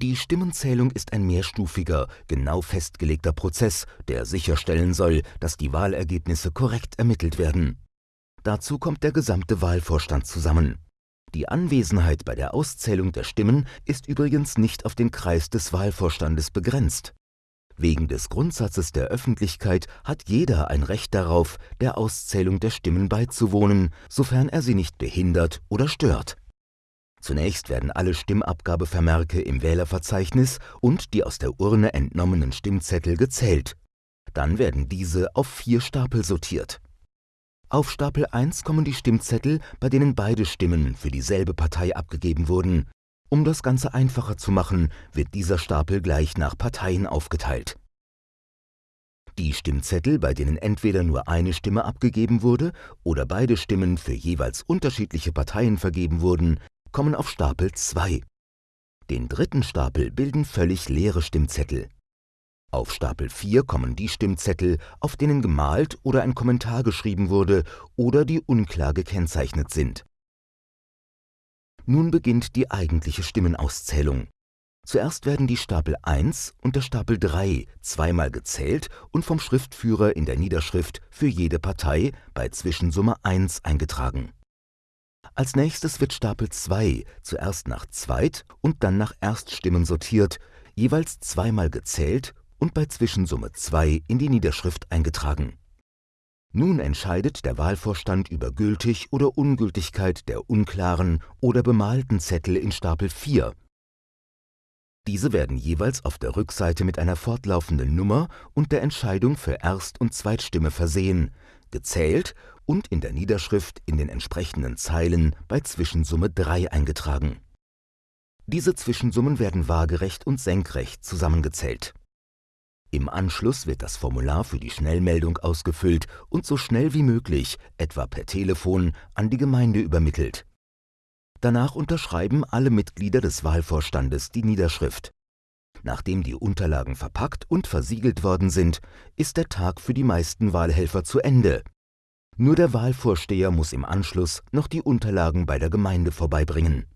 Die Stimmenzählung ist ein mehrstufiger, genau festgelegter Prozess, der sicherstellen soll, dass die Wahlergebnisse korrekt ermittelt werden. Dazu kommt der gesamte Wahlvorstand zusammen. Die Anwesenheit bei der Auszählung der Stimmen ist übrigens nicht auf den Kreis des Wahlvorstandes begrenzt. Wegen des Grundsatzes der Öffentlichkeit hat jeder ein Recht darauf, der Auszählung der Stimmen beizuwohnen, sofern er sie nicht behindert oder stört Zunächst werden alle Stimmabgabevermerke im Wählerverzeichnis und die aus der Urne entnommenen Stimmzettel gezählt. Dann werden diese auf vier Stapel sortiert. Auf Stapel 1 kommen die Stimmzettel, bei denen beide Stimmen für dieselbe Partei abgegeben wurden. Um das Ganze einfacher zu machen, wird dieser Stapel gleich nach Parteien aufgeteilt. Die Stimmzettel, bei denen entweder nur eine Stimme abgegeben wurde oder beide Stimmen für jeweils unterschiedliche Parteien vergeben wurden, kommen auf Stapel 2. Den dritten Stapel bilden völlig leere Stimmzettel. Auf Stapel 4 kommen die Stimmzettel, auf denen gemalt oder ein Kommentar geschrieben wurde oder die unklar gekennzeichnet sind. Nun beginnt die eigentliche Stimmenauszählung. Zuerst werden die Stapel 1 und der Stapel 3 zweimal gezählt und vom Schriftführer in der Niederschrift für jede Partei bei Zwischensumme 1 eingetragen als nächstes wird Stapel 2 zuerst nach Zweit- und dann nach Erststimmen sortiert, jeweils zweimal gezählt und bei Zwischensumme 2 in die Niederschrift eingetragen. Nun entscheidet der Wahlvorstand über Gültig oder Ungültigkeit der unklaren oder bemalten Zettel in Stapel 4. Diese werden jeweils auf der Rückseite mit einer fortlaufenden Nummer und der Entscheidung für Erst- und Zweitstimme versehen, gezählt und in der Niederschrift in den entsprechenden Zeilen bei Zwischensumme 3 eingetragen. Diese Zwischensummen werden waagerecht und senkrecht zusammengezählt. Im Anschluss wird das Formular für die Schnellmeldung ausgefüllt und so schnell wie möglich, etwa per Telefon, an die Gemeinde übermittelt. Danach unterschreiben alle Mitglieder des Wahlvorstandes die Niederschrift. Nachdem die Unterlagen verpackt und versiegelt worden sind, ist der Tag für die meisten Wahlhelfer zu Ende. Nur der Wahlvorsteher muss im Anschluss noch die Unterlagen bei der Gemeinde vorbeibringen